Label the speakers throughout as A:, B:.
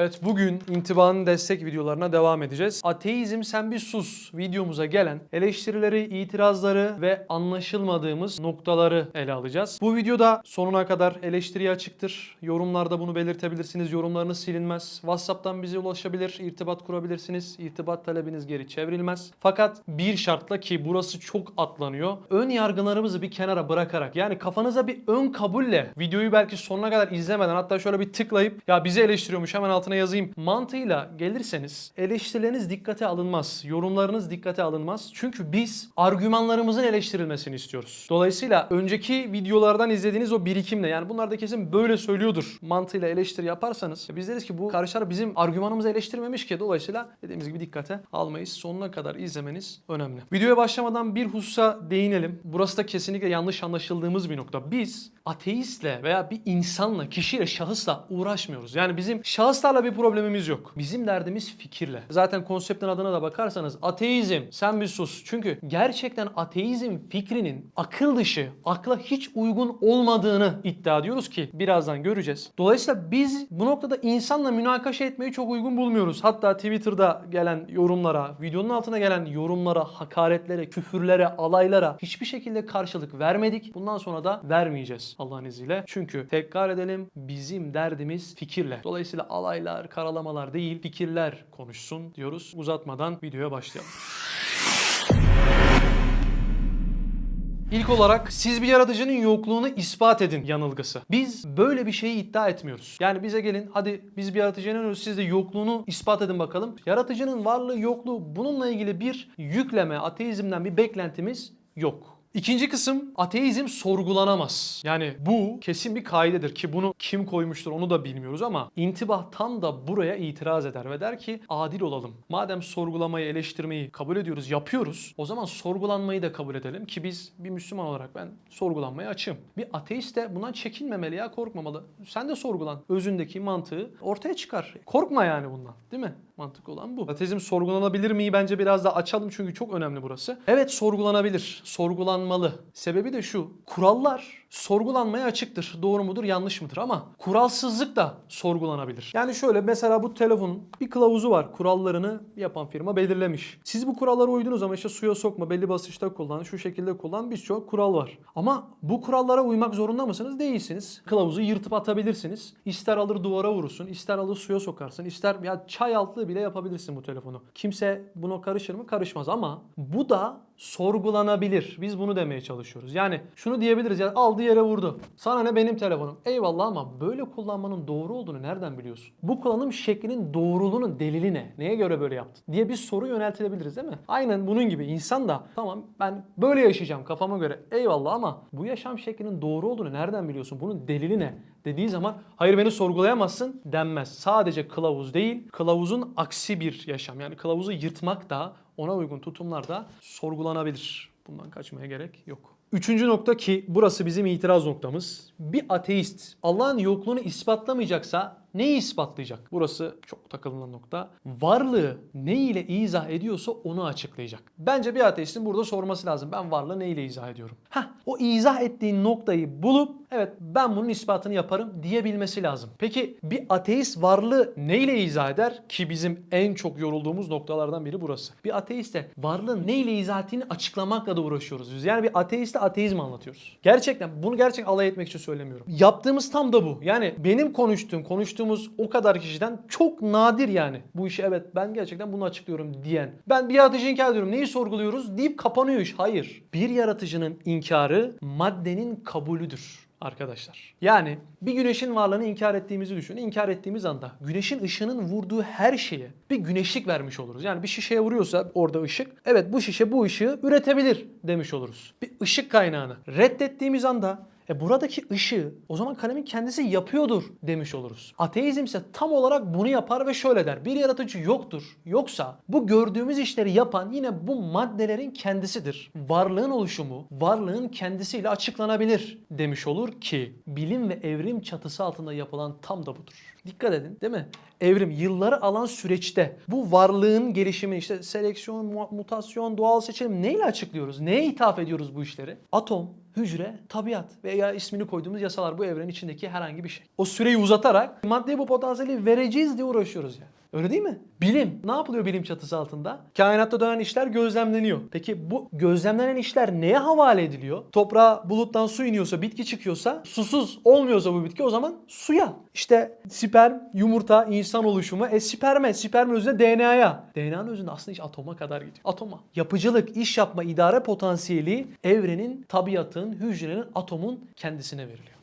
A: Evet bugün intibanın destek videolarına devam edeceğiz. Ateizm sen bir sus videomuza gelen eleştirileri, itirazları ve anlaşılmadığımız noktaları ele alacağız. Bu videoda sonuna kadar eleştiriye açıktır. Yorumlarda bunu belirtebilirsiniz. Yorumlarınız silinmez. WhatsApp'tan bize ulaşabilir, irtibat kurabilirsiniz. İrtibat talebiniz geri çevrilmez. Fakat bir şartla ki burası çok atlanıyor. Ön yargılarımızı bir kenara bırakarak yani kafanıza bir ön kabulle videoyu belki sonuna kadar izlemeden hatta şöyle bir tıklayıp ya bizi eleştiriyormuş hemen altına yazayım mantığıyla gelirseniz eleştirileriniz dikkate alınmaz. Yorumlarınız dikkate alınmaz. Çünkü biz argümanlarımızın eleştirilmesini istiyoruz. Dolayısıyla önceki videolardan izlediğiniz o birikimle yani bunlar da kesin böyle söylüyordur mantığıyla eleştiri yaparsanız biz deriz ki bu karşılar bizim argümanımızı eleştirmemiş ki dolayısıyla dediğimiz gibi dikkate almayız. Sonuna kadar izlemeniz önemli. Videoya başlamadan bir hususa değinelim. Burası da kesinlikle yanlış anlaşıldığımız bir nokta. Biz ateistle veya bir insanla, kişiyle, şahısla uğraşmıyoruz. Yani bizim şahıslarla bir problemimiz yok. Bizim derdimiz fikirle. Zaten konseptin adına da bakarsanız ateizm sen bir sus. Çünkü gerçekten ateizm fikrinin akıl dışı, akla hiç uygun olmadığını iddia ediyoruz ki birazdan göreceğiz. Dolayısıyla biz bu noktada insanla münakaşa etmeyi çok uygun bulmuyoruz. Hatta Twitter'da gelen yorumlara, videonun altına gelen yorumlara, hakaretlere, küfürlere, alaylara hiçbir şekilde karşılık vermedik. Bundan sonra da vermeyeceğiz Allah'ın izniyle. Çünkü tekrar edelim bizim derdimiz fikirle. Dolayısıyla alaylar, karalamalar değil fikirler konuşsun diyoruz. Uzatmadan videoya başlayalım. İlk olarak siz bir yaratıcının yokluğunu ispat edin yanılgısı. Biz böyle bir şeyi iddia etmiyoruz. Yani bize gelin hadi biz bir yaratıcıya inanıyoruz siz de yokluğunu ispat edin bakalım. Yaratıcının varlığı yokluğu bununla ilgili bir yükleme ateizmden bir beklentimiz yok. İkinci kısım ateizm sorgulanamaz. Yani bu kesin bir kaidedir ki bunu kim koymuştur onu da bilmiyoruz ama intibah tam da buraya itiraz eder ve der ki adil olalım. Madem sorgulamayı, eleştirmeyi kabul ediyoruz, yapıyoruz o zaman sorgulanmayı da kabul edelim ki biz bir Müslüman olarak ben sorgulanmaya açığım. Bir ateist de bundan çekinmemeli ya korkmamalı. Sen de sorgulan. Özündeki mantığı ortaya çıkar. Korkma yani bundan değil mi? Mantık olan bu. Ateizm sorgulanabilir mi? Bence biraz daha açalım çünkü çok önemli burası. Evet sorgulanabilir. Sorgulanmalı. Sebebi de şu. Kurallar sorgulanmaya açıktır. Doğru mudur, yanlış mıdır ama kuralsızlık da sorgulanabilir. Yani şöyle mesela bu telefonun bir kılavuzu var. Kurallarını yapan firma belirlemiş. Siz bu kurallara uydunuz ama işte suya sokma, belli basınçta kullan, şu şekilde kullan birçok kural var. Ama bu kurallara uymak zorunda mısınız? Değilsiniz. Kılavuzu yırtıp atabilirsiniz. İster alır duvara vurursun, ister alır suya sokarsın, ister ya çay altlığı bile yapabilirsin bu telefonu. Kimse buna karışır mı? Karışmaz ama bu da sorgulanabilir. Biz bunu demeye çalışıyoruz. Yani şunu diyebiliriz ya aldı yere vurdu. Sana ne benim telefonum. Eyvallah ama böyle kullanmanın doğru olduğunu nereden biliyorsun? Bu kullanım şeklinin doğruluğunun delili ne? Neye göre böyle yaptın? diye bir soru yöneltilebiliriz değil mi? Aynen bunun gibi insan da tamam ben böyle yaşayacağım kafama göre. Eyvallah ama bu yaşam şeklinin doğru olduğunu nereden biliyorsun? Bunun delili ne? Dediği zaman hayır beni sorgulayamazsın denmez. Sadece kılavuz değil, kılavuzun aksi bir yaşam. Yani kılavuzu yırtmak da ona uygun tutumlar da sorgulanabilir. Bundan kaçmaya gerek yok. Üçüncü nokta ki burası bizim itiraz noktamız. Bir ateist Allah'ın yokluğunu ispatlamayacaksa neyi ispatlayacak? Burası çok takılınan nokta. Varlığı ne ile izah ediyorsa onu açıklayacak. Bence bir ateistin burada sorması lazım. Ben varlığı ne ile izah ediyorum? Heh, o izah ettiğin noktayı bulup evet ben bunun ispatını yaparım diyebilmesi lazım. Peki bir ateist varlığı ne ile izah eder? Ki bizim en çok yorulduğumuz noktalardan biri burası. Bir ateiste varlığın ne ile izah ettiğini açıklamakla da uğraşıyoruz biz. Yani bir ateiste ateizm anlatıyoruz. Gerçekten bunu gerçekten alay etmek için söylemiyorum. Yaptığımız tam da bu. Yani benim konuştuğum, konuştuğumuz o kadar kişiden çok nadir yani. Bu işi evet ben gerçekten bunu açıklıyorum diyen. Ben bir yaratıcıyı inkar ediyorum. Neyi sorguluyoruz? Deyip kapanıyor iş. Hayır. Bir yaratıcının inkarı maddenin kabulüdür arkadaşlar. Yani bir güneşin varlığını inkar ettiğimizi düşünün. İnkar ettiğimiz anda güneşin ışığının vurduğu her şeye bir güneşlik vermiş oluruz. Yani bir şişeye vuruyorsa orada ışık, evet bu şişe bu ışığı üretebilir demiş oluruz. Bir ışık kaynağını reddettiğimiz anda e buradaki ışığı o zaman kalemin kendisi yapıyordur demiş oluruz. Ateizm ise tam olarak bunu yapar ve şöyle der. Bir yaratıcı yoktur. Yoksa bu gördüğümüz işleri yapan yine bu maddelerin kendisidir. Varlığın oluşumu varlığın kendisiyle açıklanabilir demiş olur ki bilim ve evrim çatısı altında yapılan tam da budur. Dikkat edin değil mi? Evrim yılları alan süreçte bu varlığın gelişimi işte seleksiyon, mu- mutasyon, doğal seçilim neyle açıklıyoruz? Neye ithaf ediyoruz bu işleri? Atom, hücre, tabiat veya ismini koyduğumuz yasalar bu evrenin içindeki herhangi bir şey. O süreyi uzatarak maddeye bu potansiyeli vereceğiz diye uğraşıyoruz yani. Öyle değil mi? Bilim. Ne yapılıyor bilim çatısı altında? Kainatta dönen işler gözlemleniyor. Peki bu gözlemlenen işler neye havale ediliyor? Toprağa buluttan su iniyorsa, bitki çıkıyorsa, susuz olmuyorsa bu bitki o zaman suya. İşte sperm, yumurta, insan oluşumu, e sperme, spermin özünde DNA'ya. DNA'nın özünde aslında iş atoma kadar gidiyor. Atoma. Yapıcılık, iş yapma, idare potansiyeli evrenin, tabiatın, hücrenin, atomun kendisine veriliyor.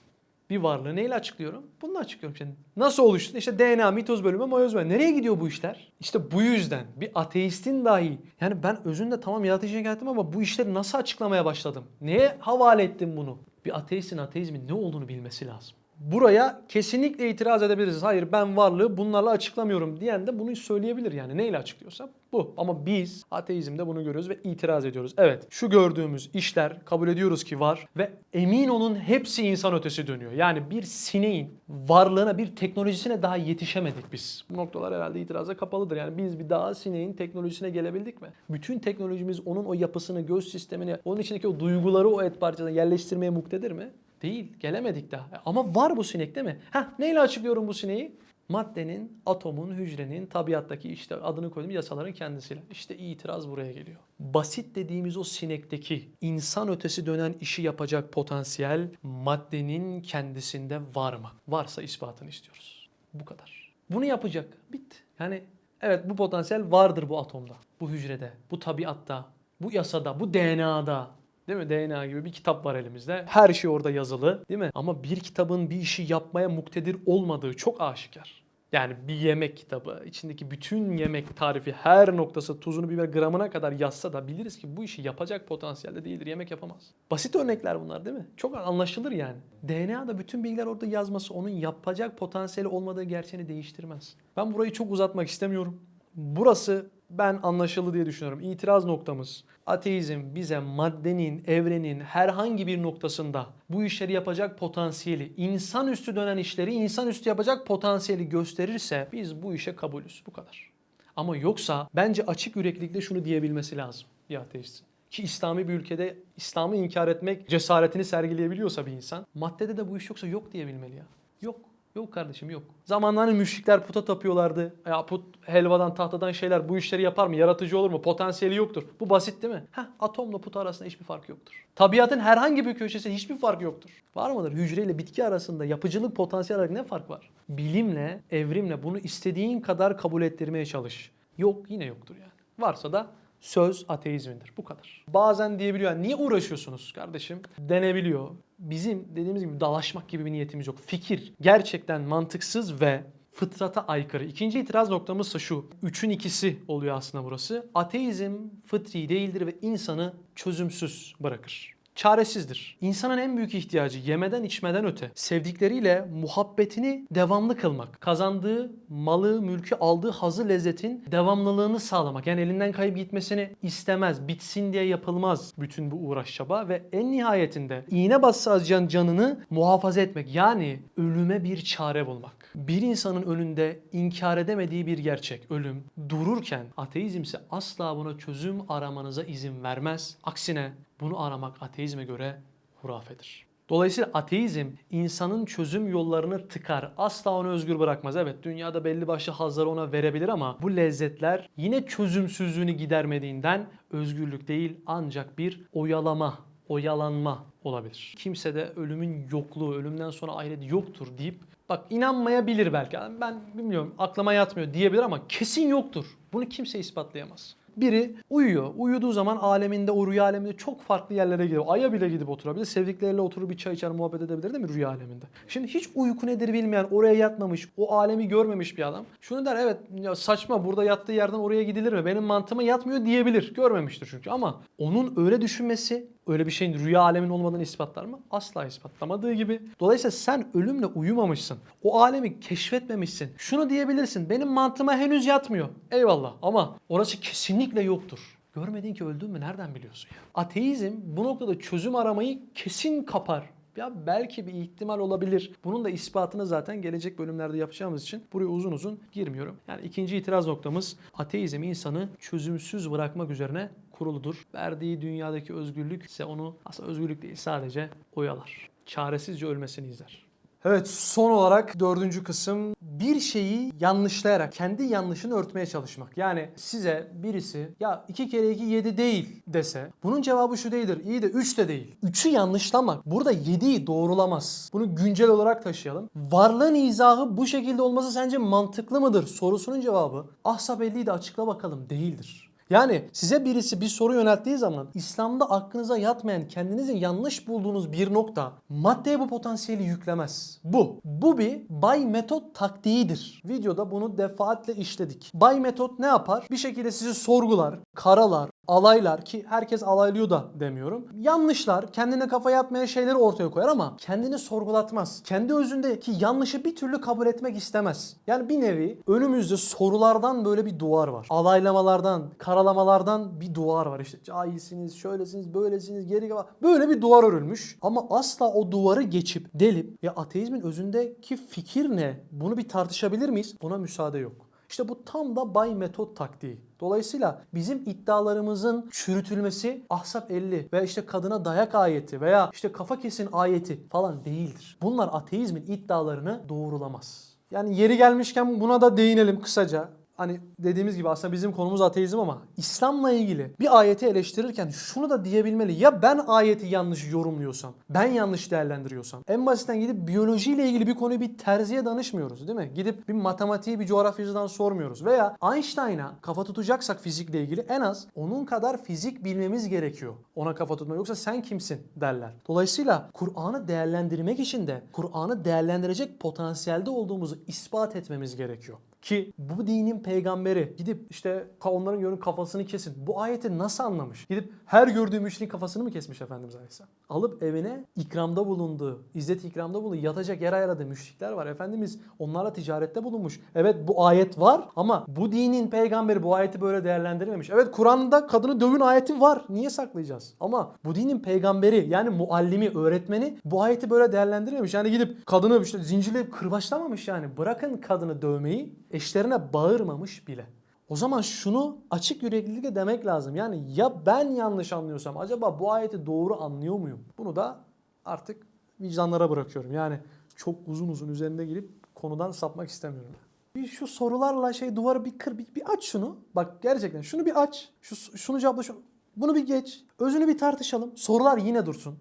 A: Bir varlığı neyle açıklıyorum? Bununla açıklıyorum şimdi. Nasıl oluştu? İşte DNA, mitoz bölümü, meyoz bölümü. Nereye gidiyor bu işler? İşte bu yüzden bir ateistin dahi yani ben özünde tamam yaratıcıya geldim ama bu işleri nasıl açıklamaya başladım? Neye havale ettim bunu? Bir ateistin ateizmin ne olduğunu bilmesi lazım. Buraya kesinlikle itiraz edebiliriz. Hayır ben varlığı bunlarla açıklamıyorum diyen de bunu söyleyebilir yani. Neyle açıklıyorsa bu. Ama biz ateizmde bunu görüyoruz ve itiraz ediyoruz. Evet şu gördüğümüz işler kabul ediyoruz ki var ve emin olun hepsi insan ötesi dönüyor. Yani bir sineğin varlığına bir teknolojisine daha yetişemedik biz. Bu noktalar herhalde itiraza kapalıdır. Yani biz bir daha sineğin teknolojisine gelebildik mi? Bütün teknolojimiz onun o yapısını, göz sistemini, onun içindeki o duyguları o et parçasına yerleştirmeye muktedir mi? Değil. Gelemedik daha. Ama var bu sinek değil mi? Heh, neyle açıklıyorum bu sineği? Maddenin, atomun, hücrenin, tabiattaki işte adını koyduğum yasaların kendisiyle. İşte itiraz buraya geliyor. Basit dediğimiz o sinekteki insan ötesi dönen işi yapacak potansiyel maddenin kendisinde var mı? Varsa ispatını istiyoruz. Bu kadar. Bunu yapacak. Bitti. Yani evet bu potansiyel vardır bu atomda, bu hücrede, bu tabiatta, bu yasada, bu DNA'da. Değil mi? DNA gibi bir kitap var elimizde. Her şey orada yazılı. Değil mi? Ama bir kitabın bir işi yapmaya muktedir olmadığı çok aşikar. Yani bir yemek kitabı, içindeki bütün yemek tarifi her noktası tuzunu biber gramına kadar yazsa da biliriz ki bu işi yapacak potansiyelde değildir. Yemek yapamaz. Basit örnekler bunlar değil mi? Çok anlaşılır yani. DNA'da bütün bilgiler orada yazması onun yapacak potansiyeli olmadığı gerçeğini değiştirmez. Ben burayı çok uzatmak istemiyorum. Burası ben anlaşıldı diye düşünüyorum. İtiraz noktamız ateizm bize maddenin, evrenin herhangi bir noktasında bu işleri yapacak potansiyeli, insanüstü dönen işleri insanüstü yapacak potansiyeli gösterirse biz bu işe kabulüz. Bu kadar. Ama yoksa bence açık yüreklilikle şunu diyebilmesi lazım bir ateistin. Ki İslami bir ülkede İslam'ı inkar etmek cesaretini sergileyebiliyorsa bir insan, maddede de bu iş yoksa yok diyebilmeli ya. Yok. Yok kardeşim yok. Zamanlarda müşrikler puta tapıyorlardı. Ya put helvadan tahtadan şeyler bu işleri yapar mı? Yaratıcı olur mu? Potansiyeli yoktur. Bu basit değil mi? Heh, atomla put arasında hiçbir fark yoktur. Tabiatın herhangi bir köşesi hiçbir fark yoktur. Var mıdır? Hücre ile bitki arasında yapıcılık potansiyel olarak ne fark var? Bilimle, evrimle bunu istediğin kadar kabul ettirmeye çalış. Yok yine yoktur yani. Varsa da söz ateizmindir. Bu kadar. Bazen diyebiliyor yani niye uğraşıyorsunuz kardeşim? Denebiliyor. Bizim dediğimiz gibi dalaşmak gibi bir niyetimiz yok. Fikir gerçekten mantıksız ve fıtrata aykırı. İkinci itiraz noktamız ise şu. Üçün ikisi oluyor aslında burası. Ateizm fıtri değildir ve insanı çözümsüz bırakır çaresizdir. İnsanın en büyük ihtiyacı yemeden içmeden öte sevdikleriyle muhabbetini devamlı kılmak. Kazandığı malı, mülkü, aldığı hazı lezzetin devamlılığını sağlamak. Yani elinden kayıp gitmesini istemez. Bitsin diye yapılmaz bütün bu uğraş çaba ve en nihayetinde iğne bassa acıyan canını muhafaza etmek. Yani ölüme bir çare bulmak. Bir insanın önünde inkar edemediği bir gerçek ölüm dururken ateizm ise asla buna çözüm aramanıza izin vermez. Aksine bunu aramak ateizme göre hurafedir. Dolayısıyla ateizm insanın çözüm yollarını tıkar. Asla onu özgür bırakmaz. Evet dünyada belli başlı hazları ona verebilir ama bu lezzetler yine çözümsüzlüğünü gidermediğinden özgürlük değil ancak bir oyalama, oyalanma olabilir. Kimse de ölümün yokluğu, ölümden sonra ahiret yoktur deyip bak inanmayabilir belki. Ben bilmiyorum aklıma yatmıyor diyebilir ama kesin yoktur. Bunu kimse ispatlayamaz. Biri uyuyor. Uyuduğu zaman aleminde, o rüya aleminde çok farklı yerlere gidiyor. Ay'a bile gidip oturabilir. Sevdikleriyle oturup bir çay içer, muhabbet edebilir değil mi rüya aleminde? Şimdi hiç uyku nedir bilmeyen, oraya yatmamış, o alemi görmemiş bir adam. Şunu der evet ya saçma burada yattığı yerden oraya gidilir mi? Benim mantığıma yatmıyor diyebilir. Görmemiştir çünkü ama onun öyle düşünmesi öyle bir şeyin rüya alemin olmadığını ispatlar mı? Asla ispatlamadığı gibi. Dolayısıyla sen ölümle uyumamışsın. O alemi keşfetmemişsin. Şunu diyebilirsin. Benim mantığıma henüz yatmıyor. Eyvallah ama orası kesinlikle yoktur. Görmedin ki öldün mü nereden biliyorsun ya? Ateizm bu noktada çözüm aramayı kesin kapar. Ya belki bir ihtimal olabilir. Bunun da ispatını zaten gelecek bölümlerde yapacağımız için buraya uzun uzun girmiyorum. Yani ikinci itiraz noktamız ateizm insanı çözümsüz bırakmak üzerine kuruludur. Verdiği dünyadaki özgürlük ise onu aslında özgürlük değil sadece oyalar. Çaresizce ölmesini izler. Evet son olarak dördüncü kısım bir şeyi yanlışlayarak kendi yanlışını örtmeye çalışmak. Yani size birisi ya 2 kere 2 7 değil dese bunun cevabı şu değildir. İyi de 3 de değil. 3'ü yanlışlamak burada 7'yi doğrulamaz. Bunu güncel olarak taşıyalım. Varlığın izahı bu şekilde olması sence mantıklı mıdır? Sorusunun cevabı ahsa belliydi açıkla bakalım değildir. Yani size birisi bir soru yönelttiği zaman İslam'da aklınıza yatmayan, kendinizi yanlış bulduğunuz bir nokta maddeye bu potansiyeli yüklemez. Bu. Bu bir bay metot taktiğidir. Videoda bunu defaatle işledik. Bay metot ne yapar? Bir şekilde sizi sorgular, karalar, alaylar ki herkes alaylıyor da demiyorum. Yanlışlar, kendine kafa yatmayan şeyleri ortaya koyar ama kendini sorgulatmaz. Kendi özündeki yanlışı bir türlü kabul etmek istemez. Yani bir nevi önümüzde sorulardan böyle bir duvar var. Alaylamalardan, karalamalardan bir duvar var. İşte cahilsiniz, şöylesiniz, böylesiniz, geri kalan. Böyle bir duvar örülmüş. Ama asla o duvarı geçip delip ya ateizmin özündeki fikir ne? Bunu bir tartışabilir miyiz? Buna müsaade yok. İşte bu tam da bay metot taktiği. Dolayısıyla bizim iddialarımızın çürütülmesi Ahzab 50 veya işte kadına dayak ayeti veya işte kafa kesin ayeti falan değildir. Bunlar ateizmin iddialarını doğrulamaz. Yani yeri gelmişken buna da değinelim kısaca. Hani dediğimiz gibi aslında bizim konumuz ateizm ama İslam'la ilgili bir ayeti eleştirirken şunu da diyebilmeli. Ya ben ayeti yanlış yorumluyorsam, ben yanlış değerlendiriyorsam. En basitten gidip biyolojiyle ilgili bir konuyu bir terziye danışmıyoruz değil mi? Gidip bir matematiği bir coğrafyacıdan sormuyoruz. Veya Einstein'a kafa tutacaksak fizikle ilgili en az onun kadar fizik bilmemiz gerekiyor. Ona kafa tutma yoksa sen kimsin derler. Dolayısıyla Kur'an'ı değerlendirmek için de Kur'an'ı değerlendirecek potansiyelde olduğumuzu ispat etmemiz gerekiyor. Ki bu dinin peygamberi gidip işte onların görün kafasını kesin. Bu ayeti nasıl anlamış? Gidip her gördüğü müşrikin kafasını mı kesmiş Efendimiz Aleyhisselam? Alıp evine ikramda bulunduğu, izzet ikramda bulunduğu, yatacak yer ayarladığı müşrikler var. Efendimiz onlarla ticarette bulunmuş. Evet bu ayet var ama bu dinin peygamberi bu ayeti böyle değerlendirmemiş. Evet Kur'an'da kadını dövün ayeti var. Niye saklayacağız? Ama bu dinin peygamberi yani muallimi, öğretmeni bu ayeti böyle değerlendirmemiş. Yani gidip kadını işte zincirleyip kırbaçlamamış yani. Bırakın kadını dövmeyi eşlerine bağırmamış bile. O zaman şunu açık yüreklilikle demek lazım. Yani ya ben yanlış anlıyorsam acaba bu ayeti doğru anlıyor muyum? Bunu da artık vicdanlara bırakıyorum. Yani çok uzun uzun üzerinde girip konudan sapmak istemiyorum. Bir şu sorularla şey duvarı bir kır, bir, bir aç şunu. Bak gerçekten şunu bir aç. Şu, şunu cevapla şunu. Bunu bir geç. Özünü bir tartışalım. Sorular yine dursun.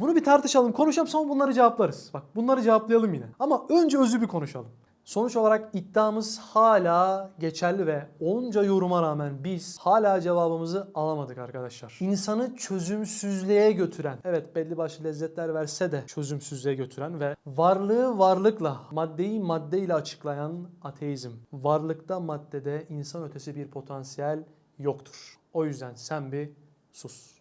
A: Bunu bir tartışalım, konuşalım sonra bunları cevaplarız. Bak bunları cevaplayalım yine. Ama önce özü bir konuşalım. Sonuç olarak iddiamız hala geçerli ve onca yoruma rağmen biz hala cevabımızı alamadık arkadaşlar. İnsanı çözümsüzlüğe götüren, evet belli başlı lezzetler verse de çözümsüzlüğe götüren ve varlığı varlıkla, maddeyi maddeyle açıklayan ateizm. Varlıkta maddede insan ötesi bir potansiyel yoktur. O yüzden sen bir sus.